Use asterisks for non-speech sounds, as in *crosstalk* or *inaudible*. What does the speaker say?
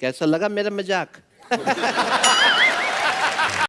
कैसा लगा मेरा मज़ाक? *laughs*